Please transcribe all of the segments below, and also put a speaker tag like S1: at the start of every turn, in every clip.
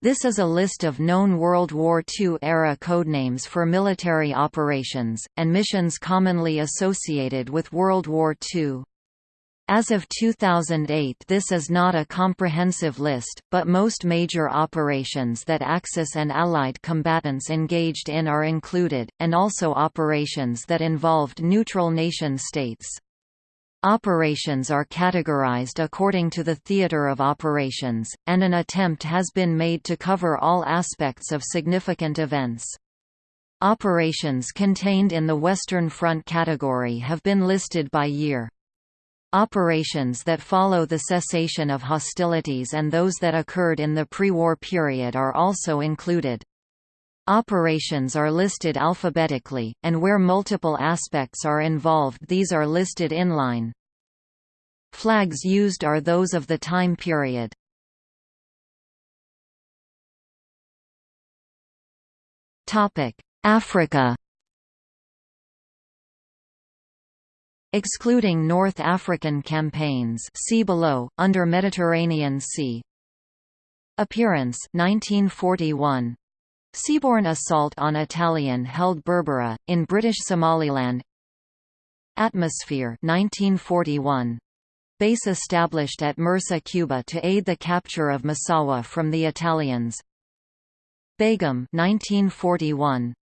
S1: This is a list of known World War II-era codenames for military operations, and missions commonly associated with World War II. As of 2008 this is not a comprehensive list, but most major operations that Axis and Allied combatants engaged in are included, and also operations that involved neutral nation-states. Operations are categorized according to the theater of operations, and an attempt has been made to cover all aspects of significant events. Operations contained in the Western Front category have been listed by year. Operations that follow the cessation of hostilities and those that occurred in the pre-war period are also included. Operations are listed alphabetically, and where multiple aspects are involved these are listed inline. Flags used are those of the time period. Africa Excluding North African campaigns see below, under Mediterranean Sea Appearance 1941. Seaborne assault on Italian-held Berbera, in British Somaliland Atmosphere 1941. Base established at Mersa Kuba to aid the capture of Massawa from the Italians. Begum 1941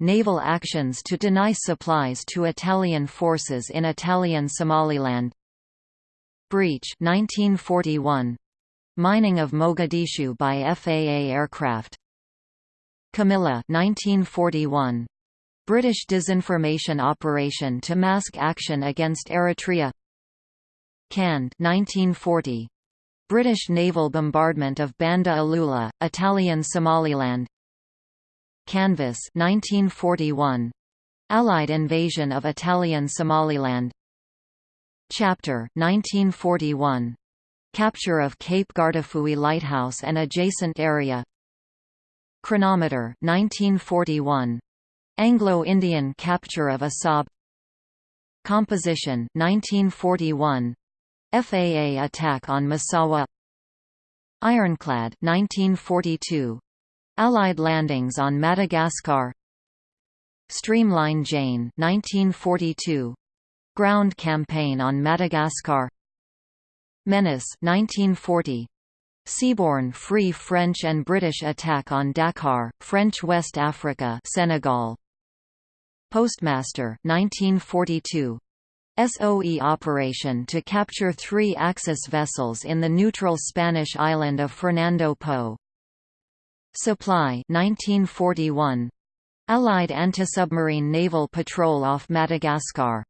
S1: naval actions to deny supplies to Italian forces in Italian Somaliland. Breach 1941 mining of Mogadishu by FAA aircraft. Camilla 1941 British disinformation operation to mask action against Eritrea Cand 1940 British naval bombardment of Banda Alula, Italian Somaliland. Canvas 1941 Allied invasion of Italian Somaliland. Chapter 1941 Capture of Cape Guardafui Lighthouse and adjacent area. Chronometer 1941 Anglo-Indian capture of Assab. Composition 1941 FAA attack on Massawa. Ironclad 1942 Allied landings on Madagascar. Streamline Jane 1942 Ground campaign on Madagascar. Menace 1940 Seaborne Free French and British attack on Dakar, French West Africa Senegal. Postmaster 1942 SOE operation to capture three Axis vessels in the neutral Spanish island of Fernando Po. Supply 1941 Allied anti-submarine naval patrol off Madagascar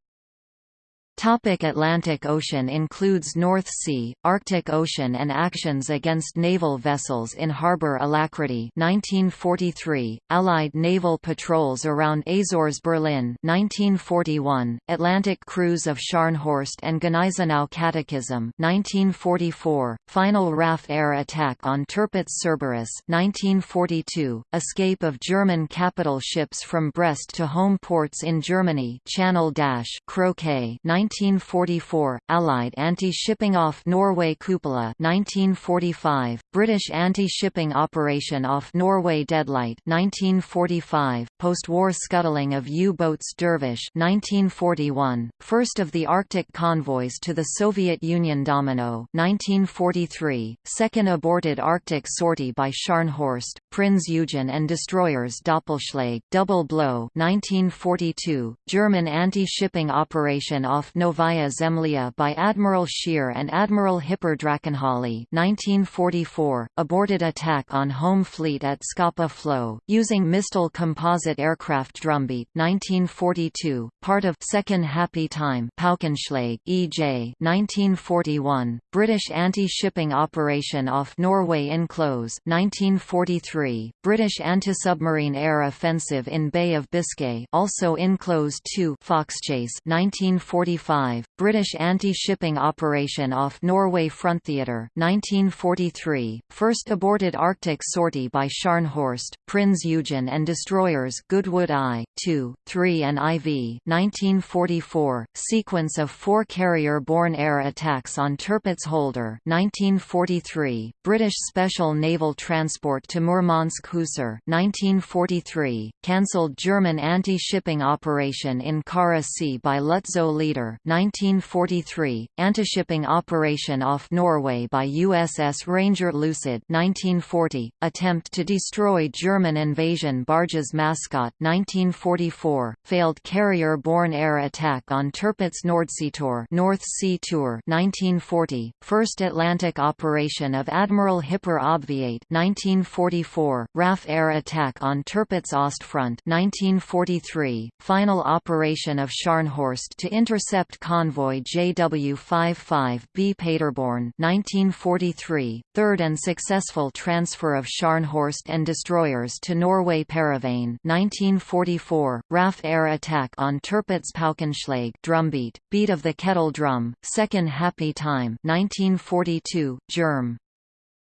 S1: Topic Atlantic Ocean includes North Sea, Arctic Ocean and actions against naval vessels in Harbour Alacrity 1943, Allied naval patrols around Azores Berlin 1941, Atlantic cruise of Scharnhorst and Gneisenau Catechism 1944, final RAF air attack on Tirpitz Cerberus 1942, escape of German capital ships from Brest to home ports in Germany Channel Dash Croquet 1944, Allied anti-shipping off Norway Cupola 1945, British anti-shipping operation off Norway Deadlight 1945, post-war scuttling of U-boats Dervish 1941, first of the Arctic convoys to the Soviet Union Domino 1943, second aborted Arctic sortie by Scharnhorst, Prinz Eugen and destroyers Doppelschlag Double Blow 1942, German anti-shipping operation off Novaya Zemlya by Admiral Scheer and Admiral Hipper Drachenhöhle 1944, aborted attack on home fleet at Scapa Flow, using Mistel composite aircraft Drumbeat 1942, part of Second Happy Time Paukenschlag E.J. 1941, British anti-shipping operation off Norway Enclose 1943, British anti-submarine air offensive in Bay of Biscay also Enclose 2 Foxchase 1945 1945, British anti-shipping operation off Norway Fronttheatre 1943, first aborted Arctic sortie by Scharnhorst, Prinz Eugen and destroyers Goodwood I, II, III and IV 1944, sequence of four carrier-borne air attacks on Tirpitz Holder 1943, British Special Naval Transport to Murmansk Husar 1943, cancelled German anti-shipping operation in Kara Sea by Lutzow Leader 1943, anti-shipping operation off Norway by USS Ranger Lucid 1940, attempt to destroy German invasion barges Mascot 1944, failed carrier-borne air attack on Tirpitz Nordseetour North Sea Tour 1940, first Atlantic operation of Admiral Hipper Obviate 1944, RAF air attack on Tirpitz Ostfront 1943, final operation of Scharnhorst to intercept convoy JW-55B Paderborn 1943, third and successful transfer of Scharnhorst and destroyers to Norway Paravane 1944, RAF air attack on Tirpitz Paukenschlag drumbeat, beat of the kettle drum, second happy time 1942, Germ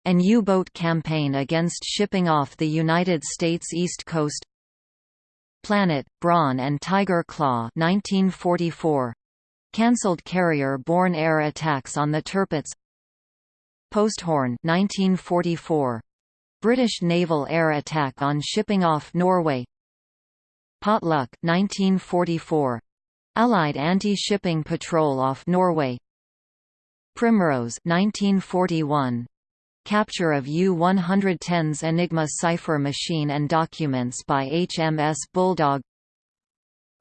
S1: an U-boat campaign against shipping off the United States East Coast Planet, Brawn and Tiger Claw 1944. Cancelled carrier-borne air attacks on the Tirpitz. Posthorn 1944. British naval air attack on shipping off Norway. Potluck 1944. Allied anti-shipping patrol off Norway. Primrose 1941 Capture of U-110's Enigma cipher machine and documents by HMS Bulldog.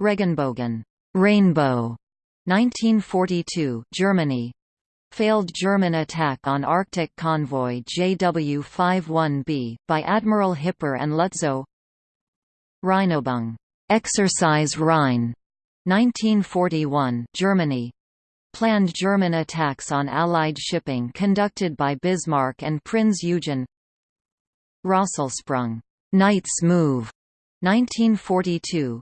S1: Regenbogen. Rainbow, 1942 Germany. Failed German attack on Arctic convoy JW-51B, by Admiral Hipper and Lutzow Rheinübung Exercise Rhine, 1941 Germany. Planned German attacks on Allied shipping conducted by Bismarck and Prinz Eugen. Rosselsprung. Knight's Move, 1942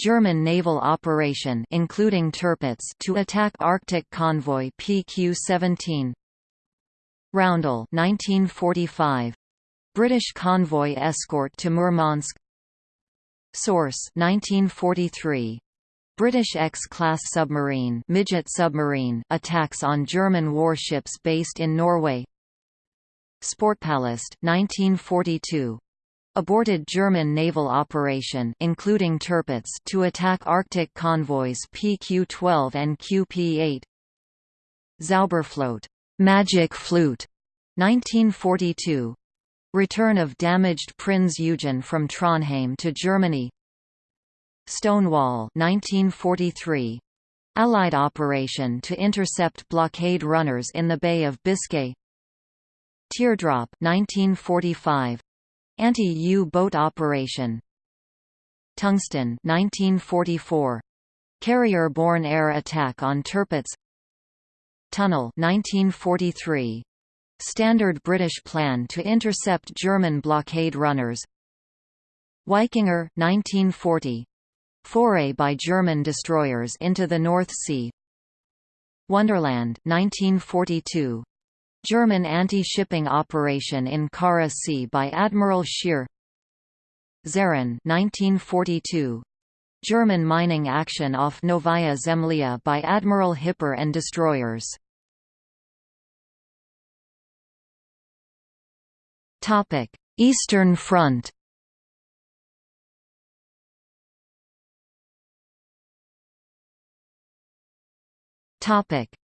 S1: German naval operation including Tirpitz to attack Arctic convoy PQ-17 Roundel 1945 British convoy escort to Murmansk Source 1943 British X-class submarine, midget submarine attacks on German warships based in Norway. Sportpalast 1942. Aborted German naval operation including Tirpitz to attack Arctic convoys PQ-12 and QP-8. Zauberflöte, Magic Flute, 1942. Return of damaged Prinz Eugen from Trondheim to Germany. Stonewall 1943. Allied operation to intercept blockade runners in the Bay of Biscay Teardrop 1945. Anti-U-boat operation Tungsten 1944. Carrier-borne air attack on Tirpitz Tunnel 1943. Standard British plan to intercept German blockade runners Wikinger 1940. Foray by German destroyers into the North Sea Wonderland 1942. German anti-shipping operation in Kara Sea by Admiral Scheer Zaren 1942. German mining action off Novaya Zemlya by Admiral Hipper and destroyers Eastern Front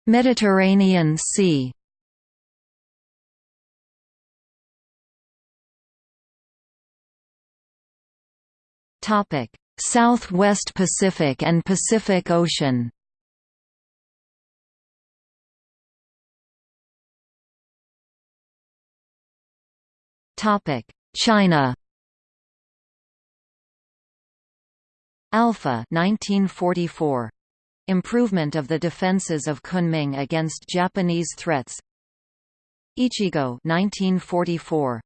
S1: Mediterranean Sea. Topic: Southwest Pacific and Pacific Ocean. Topic: China. Alpha 1944 Improvement of the defenses of Kunming against Japanese threats Ichigo 1944.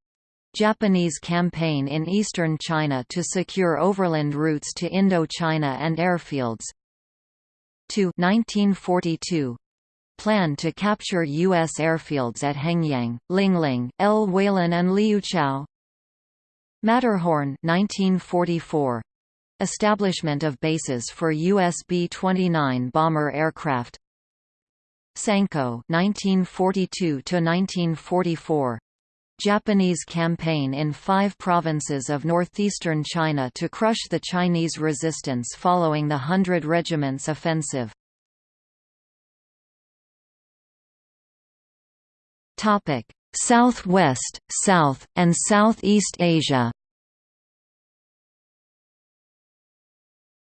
S1: Japanese campaign in eastern China to secure overland routes to Indochina and airfields 2 1942 planned to capture U.S. airfields at Hengyang, Lingling, El and Liuqiao. Matterhorn 1944. Establishment of bases for US B-29 bomber aircraft Sanko 1942–1944 Japanese campaign in five provinces of northeastern China to crush the Chinese resistance following the Hundred Regiments offensive. Southwest, South, and Southeast Asia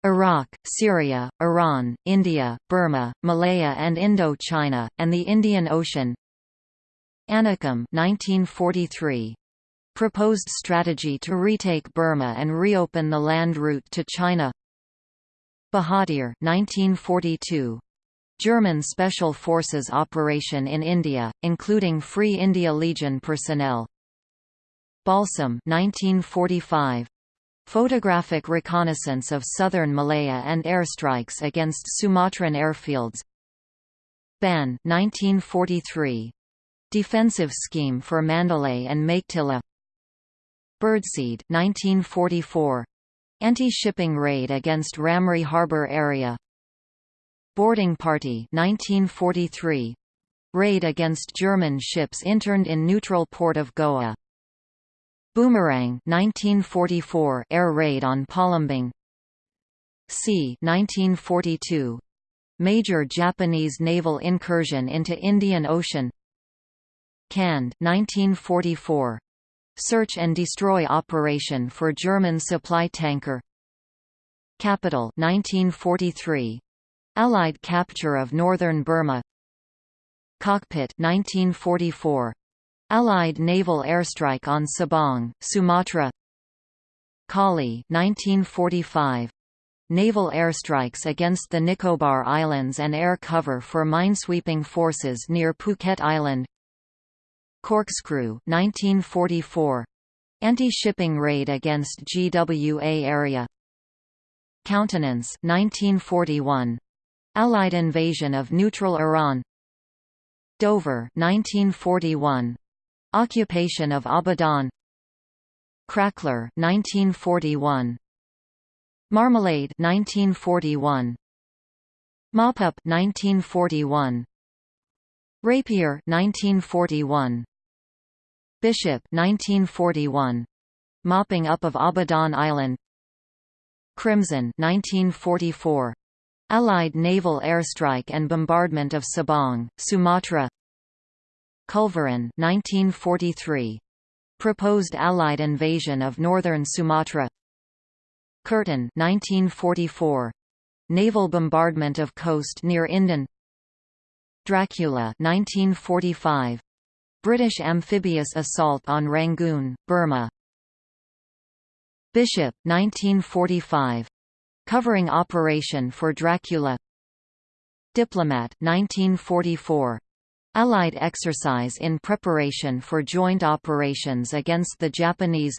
S1: Iraq, Syria, Iran, India, Burma, Malaya and Indo-China, and the Indian Ocean Anakim 1943. Proposed strategy to retake Burma and reopen the land route to China Bahadur 1942. German Special Forces operation in India, including Free India Legion personnel Balsam 1945. Photographic reconnaissance of southern Malaya and airstrikes against Sumatran airfields Ban 1943. Defensive scheme for Mandalay and Meiktila Birdseed 1944. Anti-shipping raid against Ramree Harbour area. Boarding Party 1943. Raid against German ships interned in neutral port of Goa. Boomerang 1944 air raid on Palembang C 1942 Major Japanese naval incursion into Indian Ocean Canned 1944 Search and destroy operation for German supply tanker. Capital 1943 Allied capture of northern Burma. Cockpit 1944 Allied naval airstrike on Sabang, Sumatra. Collie 1945. Naval airstrikes against the Nicobar Islands and air cover for minesweeping forces near Phuket Island Corkscrew 1944. Anti-shipping raid against GWA area. Countenance 1941. Allied invasion of neutral Iran. Dover 1941. Occupation of Abadan. Crackler 1941 Marmalade 1941 Mop-up 1941 Rapier 1941 Bishop 1941 Mopping up of Abadan Island Crimson 1944 Allied naval airstrike and bombardment of Sabang, Sumatra Culverin 1943. Proposed Allied invasion of northern Sumatra Curtin 1944. Naval bombardment of coast near Indan Dracula 1945. British amphibious assault on Rangoon, Burma Bishop 1945. Covering operation for Dracula Diplomat 1944. Allied exercise in preparation for joint operations against the Japanese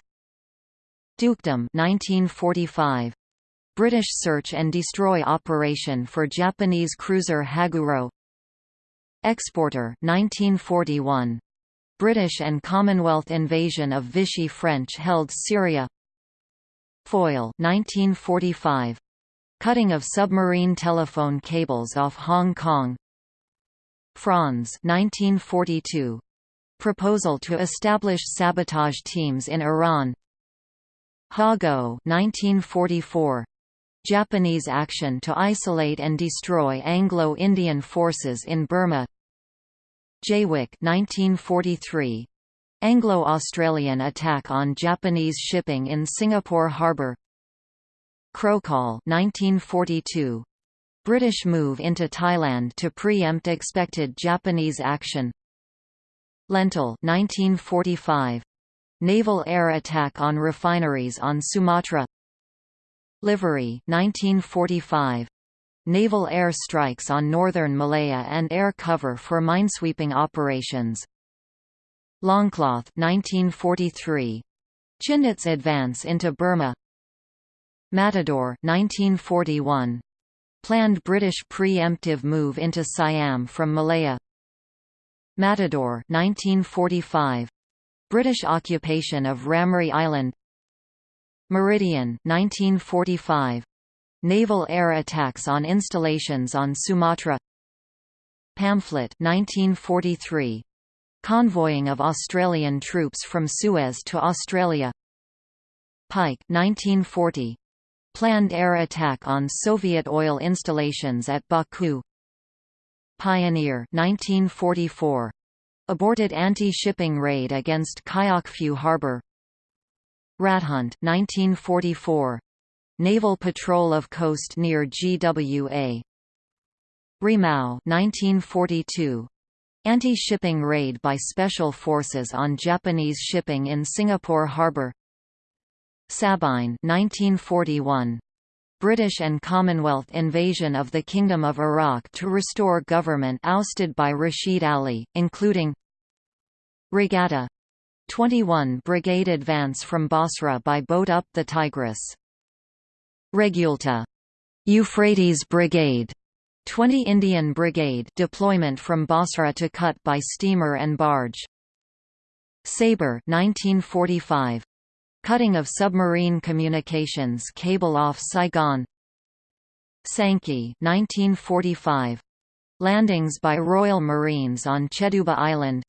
S1: Dukedom 1945. British search and destroy operation for Japanese cruiser Haguro Exporter 1941. British and Commonwealth invasion of Vichy French-held Syria Foil 1945. Cutting of submarine telephone cables off Hong Kong Franz 1942. Proposal to establish sabotage teams in Iran Hago 1944. Japanese action to isolate and destroy Anglo-Indian forces in Burma Jaywick 1943. Anglo-Australian attack on Japanese shipping in Singapore harbour Krohcol 1942. British move into Thailand to preempt expected Japanese action Lentil 1945. Naval air attack on refineries on Sumatra Livery 1945. Naval air strikes on northern Malaya and air cover for minesweeping operations. Longcloth 1943. Chindit's advance into Burma. Matador 1941 Planned British pre-emptive move into Siam from Malaya. Matador 1945 British occupation of Ramree Island. Meridian 1945 Naval air attacks on installations on Sumatra. Pamphlet 1943 Convoying of Australian troops from Suez to Australia. Pike 1940 Planned air attack on Soviet oil installations at Baku. Pioneer 1944 Aborted anti-shipping raid against Kayakphu harbor. Rathunt 1944 Naval patrol of coast near GWA Rimau 1942 Anti-shipping raid by special forces on Japanese shipping in Singapore harbor. Sabine 1941 British and Commonwealth invasion of the Kingdom of Iraq to restore government ousted by Rashid Ali, including Regatta. 21 Brigade advance from Basra by boat up the Tigris. Regulta. Euphrates Brigade. 20 Indian Brigade deployment from Basra to Kut by steamer and barge. Sabre 1945 Cutting of submarine communications cable off Saigon. Sankey 1945 Landings by Royal Marines on Cheduba Island.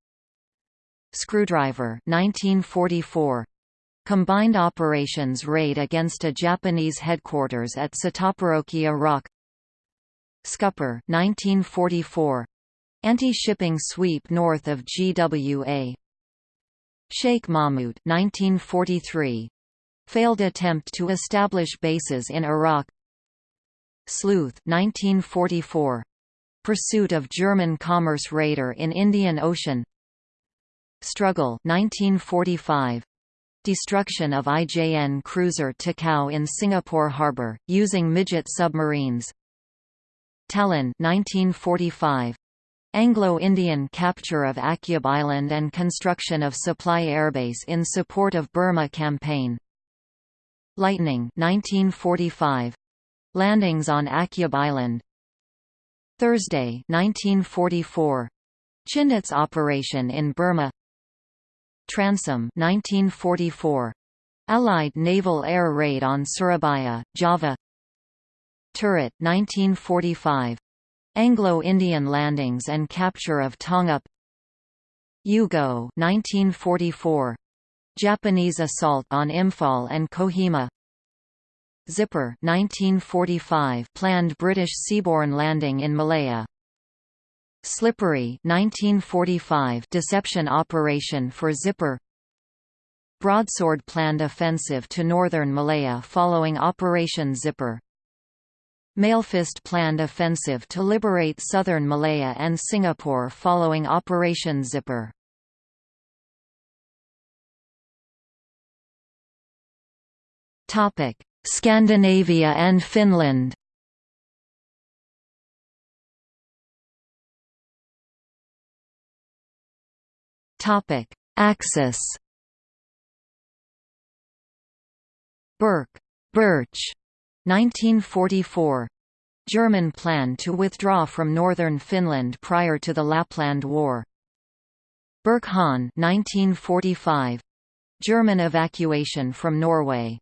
S1: Screwdriver 1944 Combined operations raid against a Japanese headquarters at Sataparokia Rock Scupper 1944 Anti-shipping sweep north of GWA Sheikh Mahmud 1943 failed attempt to establish bases in Iraq. Sleuth 1944 pursuit of German commerce raider in Indian Ocean. Struggle 1945 destruction of IJN cruiser Takao in Singapore harbour using midget submarines Talon 1945 Anglo-Indian capture of Akyab Island and construction of supply airbase in support of Burma campaign. Lightning 1945. Landings on Akyab Island. Thursday 1944. Chindits operation in Burma. Transom 1944. Allied naval air raid on Surabaya, Java. Turret 1945. Anglo-Indian landings and capture of Tonga U-Go 1944 Japanese assault on Imphal and Kohima Zipper 1945 planned British seaborne landing in Malaya Slippery 1945 deception operation for Zipper. Broadsword planned offensive to northern Malaya following Operation Zipper. Mailfist planned offensive to liberate southern Malaya and Singapore following Operation Zipper. Scandinavia and Finland Axis Birke Birch 1944 German plan to withdraw from northern Finland prior to the Lapland War. Birk-Hahn 1945 German evacuation from Norway.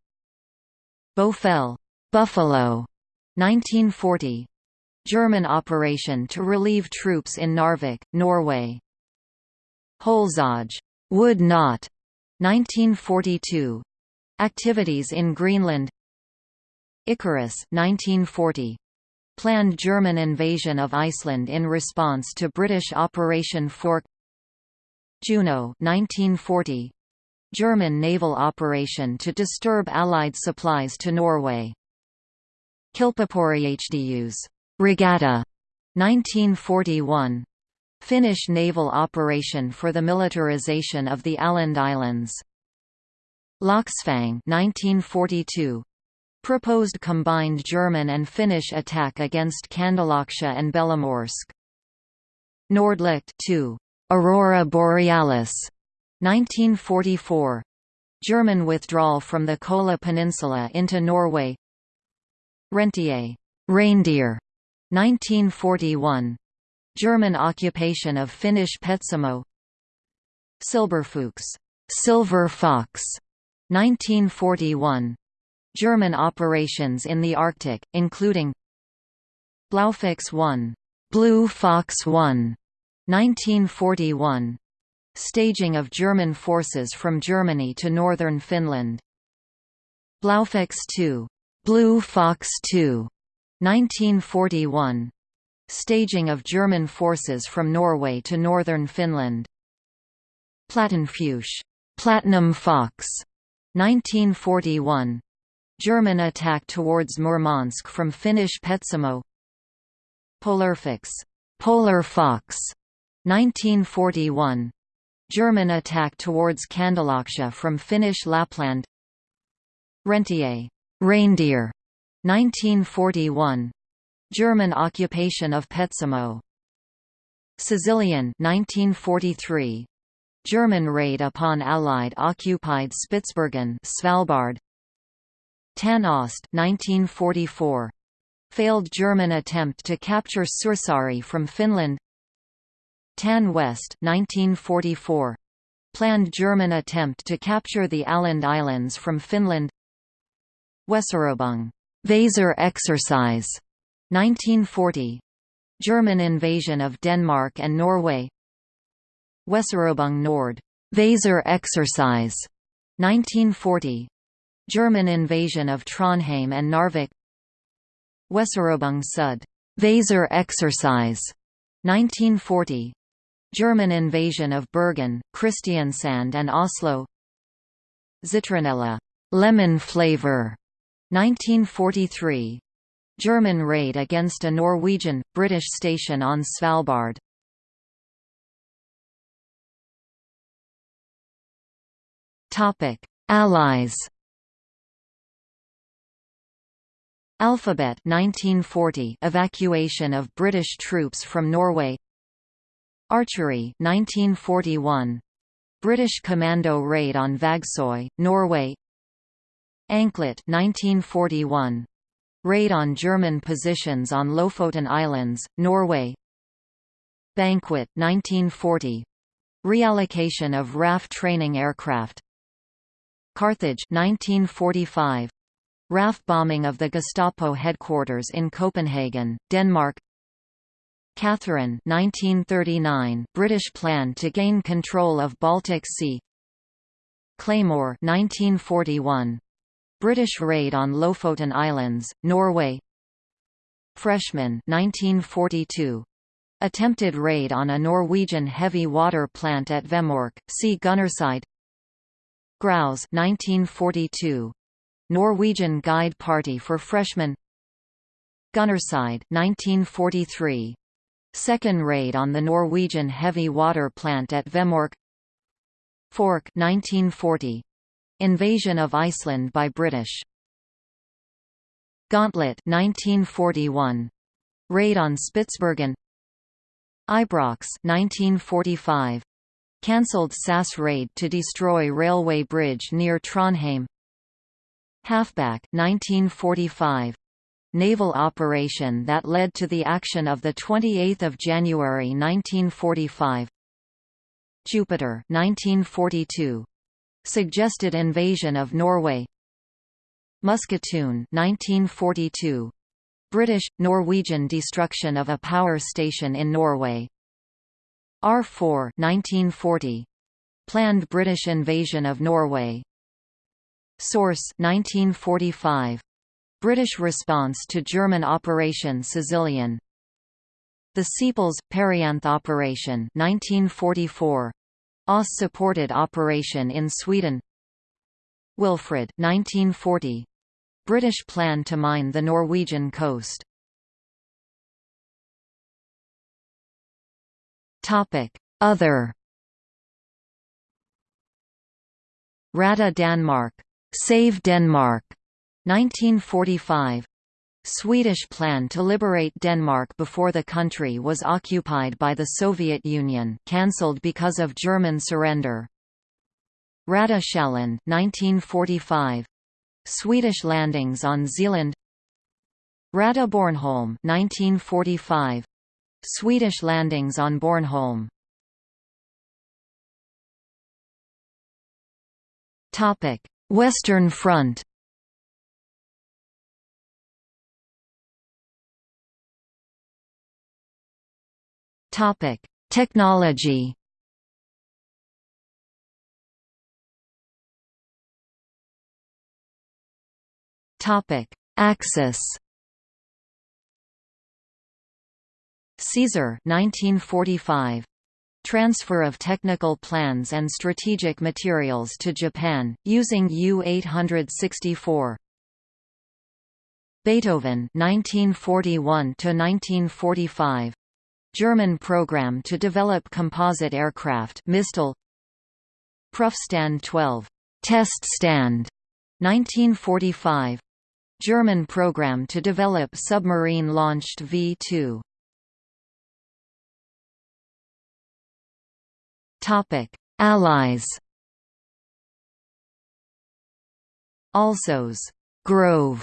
S1: Büffel Buffalo 1940 German operation to relieve troops in Narvik, Norway. Holzauge would not 1942 Activities in Greenland Icarus 1940. Planned German invasion of Iceland in response to British Operation Fork Juno 1940. German naval operation to disturb Allied supplies to Norway. Kilpapurjehdus. Regatta 1941. Finnish naval operation for the militarization of the Åland Islands. Lachsfang 1942 proposed combined German and Finnish attack against Kandalaksha and Belomorsk. Nordlicht 2. Aurora Borealis 1944. German withdrawal from the Kola Peninsula into Norway Rentier reindeer 1941 German occupation of Finnish Petsamo. Silberfuchs. Silver Fox. 1941 German operations in the Arctic including Blaufix 1 Blue Fox 1 1941 Staging of German forces from Germany to northern Finland. Blaufix 2 Blue Fox 2 1941 Staging of German forces from Norway to northern Finland. Platinfuchs Platinum Fox 1941 German attack towards Murmansk from Finnish Petsamo. Polarfuchs Polar Fox 1941 German attack towards Kandalaksha from Finnish Lapland. Rentier Reindeer 1941 German occupation of Petsamo. Sicilian 1943 German raid upon Allied occupied Spitsbergen Svalbard. Tan Ost 1944 failed German attempt to capture Suursaari from Finland. Tan West 1944 planned German attempt to capture the Åland Islands from Finland. Weserübung Weser exercise 1940 German invasion of Denmark and Norway. Weserübung Nord. Weser exercise. 1940 German invasion of Trondheim and Narvik. Weserübung Sud. Weser exercise. 1940 German invasion of Bergen, Kristiansand and Oslo. Zitronella. Lemon flavor. 1943 German raid against a Norwegian, British station on Svalbard. Allies Alphabet 1940 evacuation of British troops from Norway. Archery 1941 British commando raid on Vagsoy, Norway. Anklet 1941 Raid on German positions on Lofoten Islands, Norway. Banquet 1940 Reallocation of RAF training aircraft. Carthage 1945 RAF bombing of the Gestapo headquarters in Copenhagen, Denmark. Catherine 1939 British plan to gain control of Baltic Sea. Claymore 1941 British raid on Lofoten Islands, Norway Freshman 1942. Attempted raid on a Norwegian heavy water plant at Vemork, see Gunnerside Grouse 1942. Norwegian Guide Party for Freshmen Gunnerside 1943. Second raid on the Norwegian heavy water plant at Vemork Fork 1940. Invasion of Iceland by British Gauntlet 1941 Raid on Spitsbergen. Ibrox 1945 cancelled SAS raid to destroy railway bridge near Trondheim. Halfback 1945 naval operation that led to the action of the 28th of January 1945 Jupiter 1942 Suggested invasion of Norway. Musketoon 1942 British Norwegian destruction of a power station in Norway. R4 1940 planned British invasion of Norway. Source 1945 British response to German Operation Sicilian. The Sepals Perianth Operation 1944 OSS-supported operation in Sweden Wilfred 1940. British plan to mine the Norwegian coast Topic: Other Rada Danmark. Save Denmark. 1945. Swedish plan to liberate Denmark before the country was occupied by the Soviet Union cancelled because of German surrender. Rada Sjælland 1945. Swedish landings on Zealand Rada Bornholm 1945 Swedish landings on Bornholm Western Front Topic. Technology. Topic. Axis. Caesar 1945 Transfer of technical plans and strategic materials to Japan, using U-864 Beethoven 1941–1945 German program to develop composite aircraft Mistel Prüfstand 12 Test Stand 1945 German program to develop submarine-launched V-2 Topic: Allies. Alsos. Grove.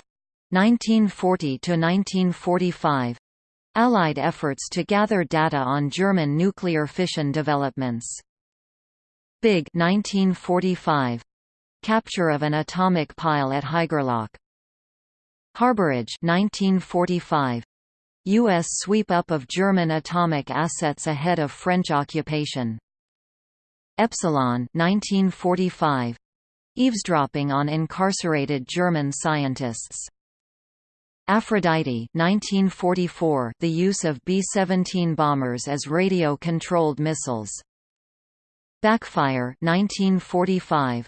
S1: 1940 to 1945. Allied efforts to gather data on German nuclear fission developments. Big 1945. Capture of an atomic pile at Haigerloch. Harborage 1945. U.S. sweep-up of German atomic assets ahead of French occupation. Epsilon 1945. Eavesdropping on incarcerated German scientists. Aphrodite 1944, the use of B-17 bombers as radio-controlled missiles. Backfire 1945.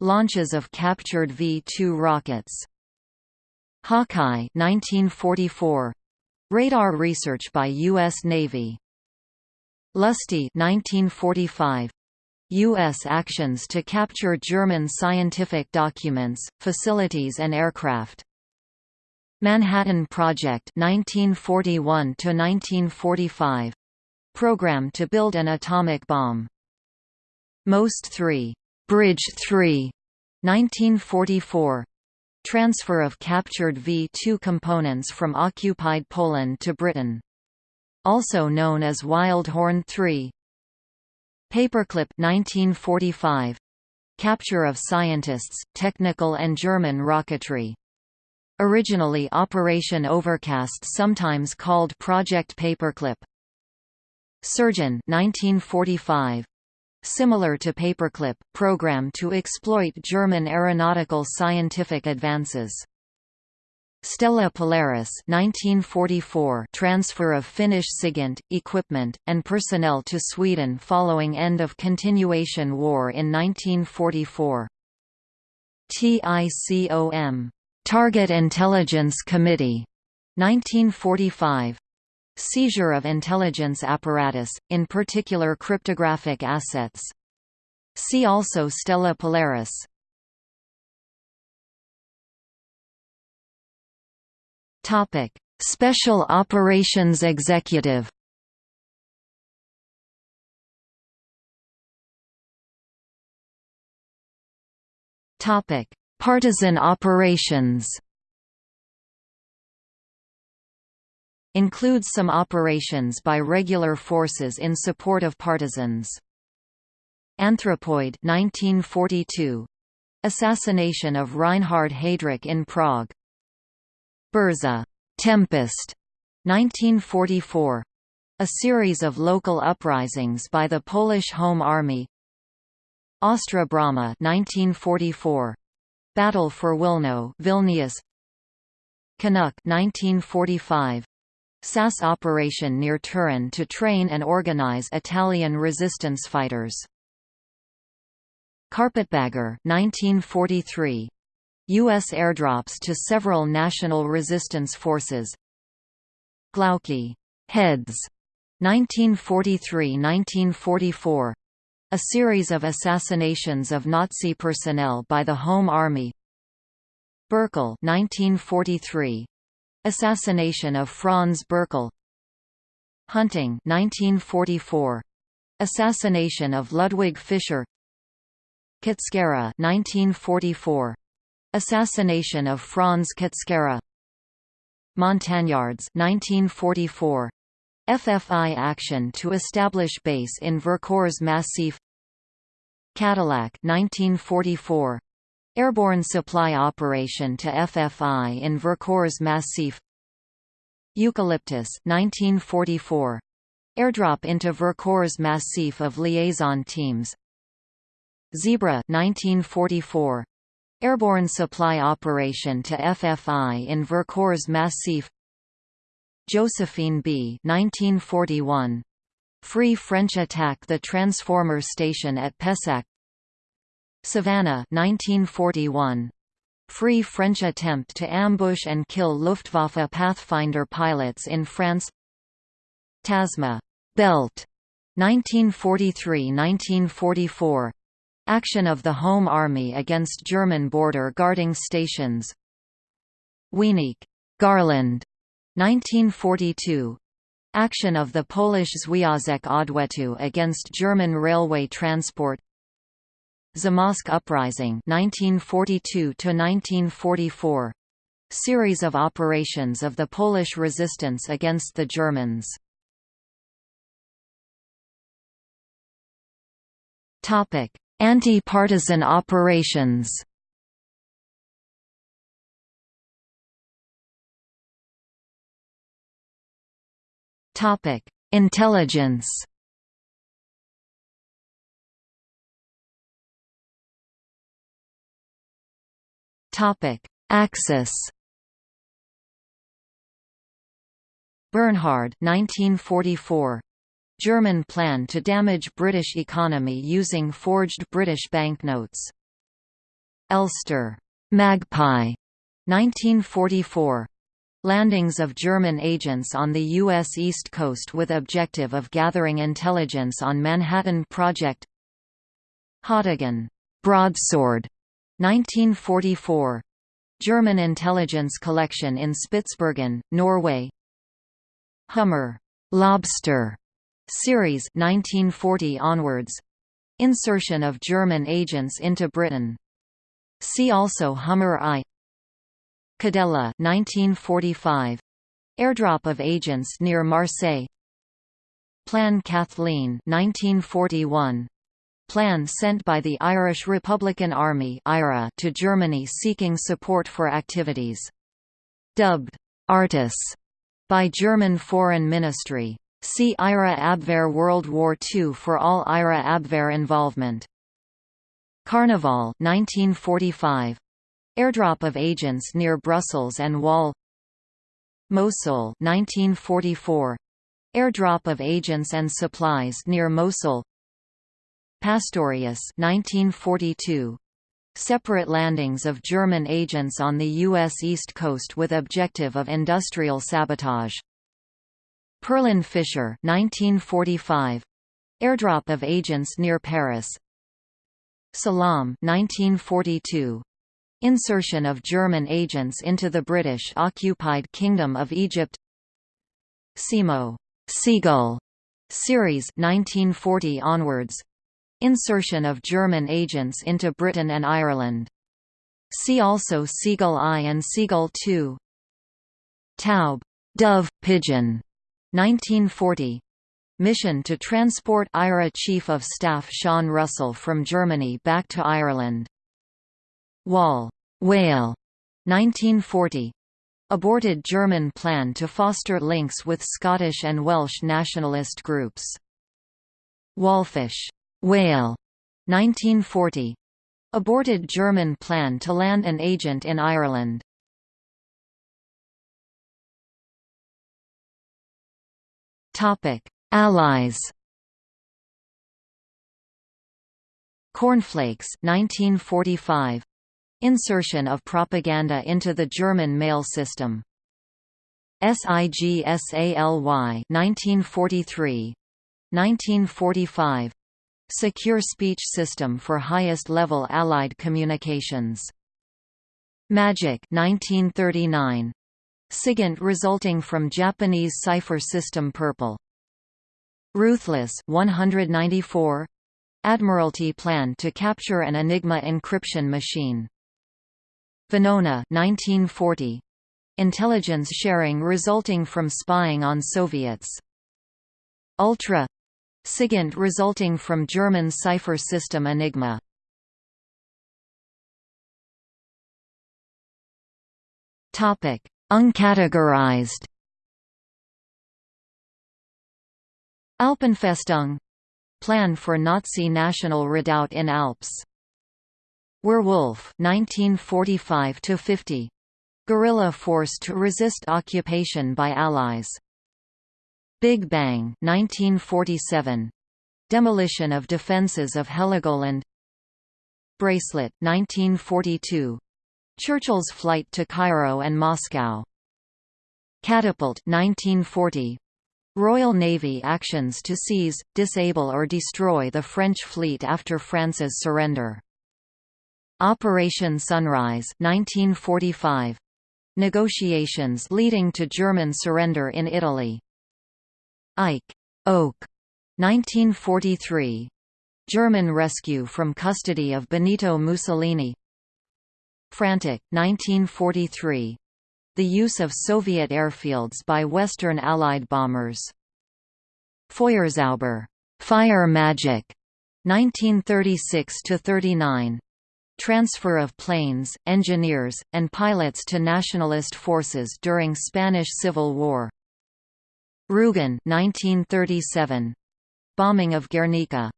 S1: Launches of captured V-2 rockets. Hawkeye 1944. Radar research by U.S. Navy. Lusty 1945. U.S. actions to capture German scientific documents, facilities and aircraft. Manhattan Project 1941 1945 program to build an atomic bomb. Most 3 Bridge 3 1944 transfer of captured V-2 components from occupied Poland to Britain. Also known as Wild Horn 3 Paperclip 1945. Capture of scientists, technical and German rocketry. Originally Operation Overcast sometimes called Project Paperclip. Surgeon 1945. Similar to Paperclip, program to exploit German aeronautical scientific advances. Stella Polaris 1944 transfer of Finnish SIGINT, equipment, and personnel to Sweden following end of continuation war in 1944. TICOM Target Intelligence Committee 1945 Seizure of intelligence apparatus, in particular cryptographic assets. See also Stella Polaris Topic: Special Operations Executive. Topic: Partisan operations. Includes some operations by regular forces in support of partisans. Anthropoid 1942. Assassination of Reinhard Heydrich in Prague. Burza Tempest 1944 a series of local uprisings by the Polish Home Army Ostra Brama 1944 Battle for Wilno Vilnius. Canuck 1945 SAS operation near Turin to train and organize Italian resistance fighters. Carpetbagger 1943 U.S. airdrops to several national resistance forces. Glauci Heads. 1943–1944 a series of assassinations of Nazi personnel by the Home Army. Berkel 1943 assassination of Franz Berkel Hunting 1944 assassination of Ludwig Fischer. Kutschera 1944 Assassination of Franz Kutschera Montagnards 1944 FFI action to establish base in Vercors Massif. Cadillac 1944 Airborne supply operation to FFI in Vercors Massif. Eucalyptus 1944 Airdrop into Vercors Massif of liaison teams. Zebra 1944 Airborne supply operation to FFI in Vercors Massif Josephine B. 1941 Free French attack the transformer station at Pessac. Savannah 1941 Free French attempt to ambush and kill Luftwaffe Pathfinder pilots in France. Tasma. Belt. 1943–1944 Action of the Home Army against German border guarding stations. Wieniec Garland 1942 Action of the Polish Związek Odwetu against German railway transport. Zamość Uprising 1942 to 1944 series of operations of the Polish resistance against the Germans. Topic anti-partisan operations topic intelligence Topic: Axis. Bernhard 1944. German plan to damage British economy using forged British banknotes. Elster. Magpie. 1944. Landings of German agents on the U.S. East Coast with objective of gathering intelligence on Manhattan Project Haudegen. Broadsword. 1944 German intelligence collection in Spitsbergen, Norway Hummer Lobster series 1940 onwards insertion of German agents into Britain See also Hummer I Cadella 1945 airdrop of agents near Marseille Plan Kathleen 1941 plan sent by the Irish Republican Army (IRA) to Germany seeking support for activities. Dubbed, Artus, by German Foreign Ministry. See IRA Abwehr World War II for all IRA Abwehr involvement. Carnival 1945. Airdrop of agents near Brussels and Wall Mosul 1944. Airdrop of agents and supplies near Mosul Pastorius 1942. Separate landings of German agents on the U.S. East Coast with objective of industrial sabotage. Perlin Fisher 1945. Airdrop of agents near Paris. Salam 1942. Insertion of German agents into the British-occupied Kingdom of Egypt Simo Seagull series 1940 onwards Insertion of German agents into Britain and Ireland. See also Seagull I and Seagull II. Taube, dove, pigeon, 1940. Mission to transport IRA Chief of Staff Sean Russell from Germany back to Ireland. Wal, whale, 1940. Aborted German plan to foster links with Scottish and Welsh nationalist groups. Walfisch Whale, 1940. Aborted German plan to land an agent in Ireland. Allies. Cornflakes 1945. Insertion of propaganda into the German mail system. SIGSALY 1943. 1945 Secure speech system for highest-level Allied communications. Magic 1939. SIGINT resulting from Japanese cipher system Purple. Ruthless 194. Admiralty plan to capture an Enigma encryption machine. Venona 1940. Intelligence sharing resulting from spying on Soviets. Ultra SIGINT resulting from German cipher system Enigma. Topic: Uncategorized. Alpenfestung plan for Nazi national redoubt in Alps. Werwolf 1945 50 guerrilla force to resist occupation by Allies. Big Bang 1947 demolition of defences of Heligoland. Bracelet 1942 Churchill's flight to Cairo and Moscow. Catapult 1940 Royal Navy actions to seize, disable or destroy the French fleet after France's surrender. Operation Sunrise 1945. Negotiations leading to German surrender in Italy. Eiche. Oak. 1943. German rescue from custody of Benito Mussolini. Frantic 1943 the use of Soviet airfields by Western Allied bombers. Feuerzauber fire magic, 1936–39 Transfer of planes, engineers, and pilots to nationalist forces during Spanish Civil War. Rugen 1937. Bombing of Guernica.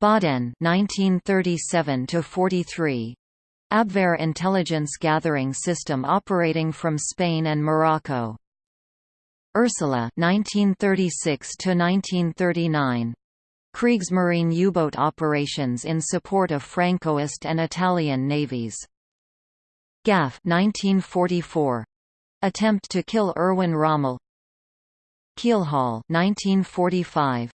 S1: Bodden 1937 43. Abwehr intelligence gathering system operating from Spain and Morocco. Ursula 1936 to 1939 Kriegsmarine U-boat operations in support of Francoist and Italian navies. Gaff 1944 Attempt to kill Erwin Rommel. Keelhaul 1945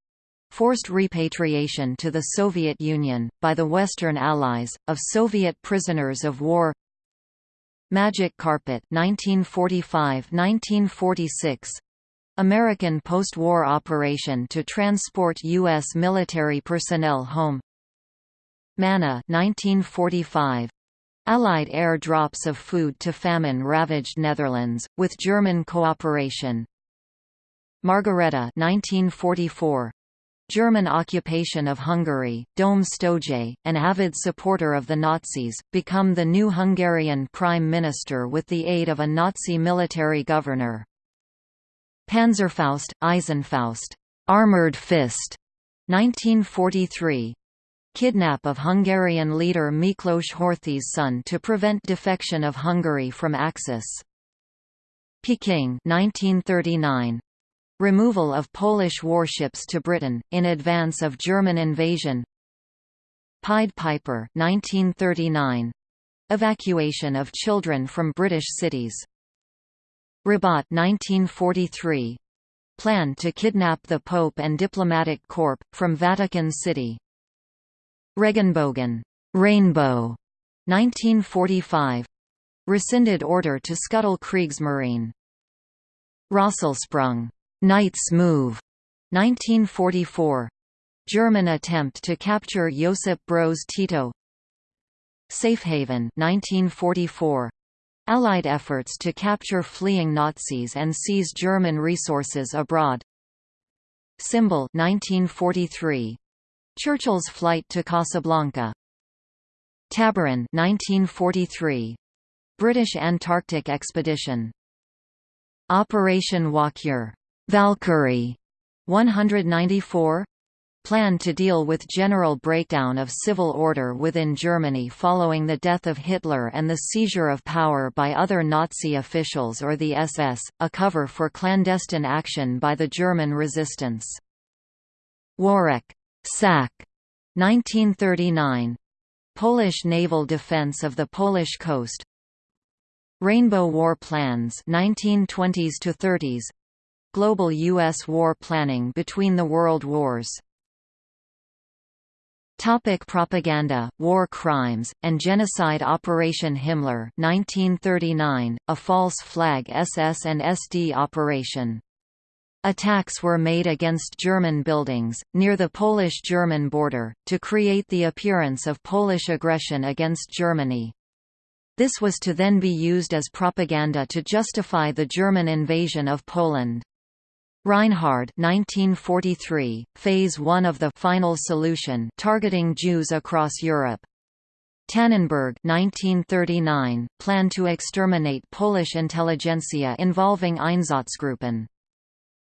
S1: forced repatriation to the Soviet Union, by the Western Allies, of Soviet prisoners of war. Magic Carpet 1945–1946 American post-war operation to transport U.S. military personnel home Manna 1945 Allied air drops of food to famine-ravaged Netherlands, with German cooperation Margareta 1944 German occupation of Hungary, Döme Sztójay, an avid supporter of the Nazis, become the new Hungarian prime minister with the aid of a Nazi military governor. Panzerfaust, Eisenfaust, Armored Fist, 1943. Kidnap of Hungarian leader Miklos Horthy's son to prevent defection of Hungary from Axis. Peking 1939. Removal of Polish warships to Britain, in advance of German invasion Pied Piper 1939. Evacuation of children from British cities Rabat 1943. Plan to kidnap the Pope and diplomatic corps, from Vatican City Regenbogen Rainbow, 1945. Rescinded order to scuttle Kriegsmarine Rosselsprung Knight's Move, 1944. German attempt to capture Josip Broz Tito. Safehaven, 1944. Allied efforts to capture fleeing Nazis and seize German resources abroad. Symbol 1943. Churchill's flight to Casablanca. Tabarin 1943. British Antarctic expedition. Operation Walkure Valkyrie 194 planned to deal with general breakdown of civil order within Germany following the death of Hitler and the seizure of power by other Nazi officials or the SS, a cover for clandestine action by the German resistance. Worek. Sack 1939 Polish naval defense of the Polish coast Rainbow War Plans 1920s to 30s Global U.S. war planning between the world wars Topic propaganda, war crimes, and genocide Operation Himmler 1939, a false flag SS and SD operation. Attacks were made against German buildings, near the Polish-German border, to create the appearance of Polish aggression against Germany. This was to then be used as propaganda to justify the German invasion of Poland. Reinhard 1943, Phase 1 of the Final Solution targeting Jews across Europe. Tannenberg 1939, plan to exterminate Polish intelligentsia involving Einsatzgruppen.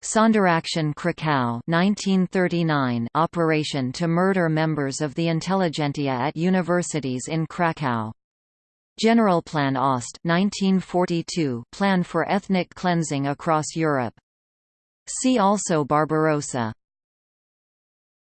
S1: Sonderaktion Krakow 1939 operation to murder members of the intelligentsia at universities in Krakow. Generalplan Ost 1942 plan for ethnic cleansing across Europe. See also Barbarossa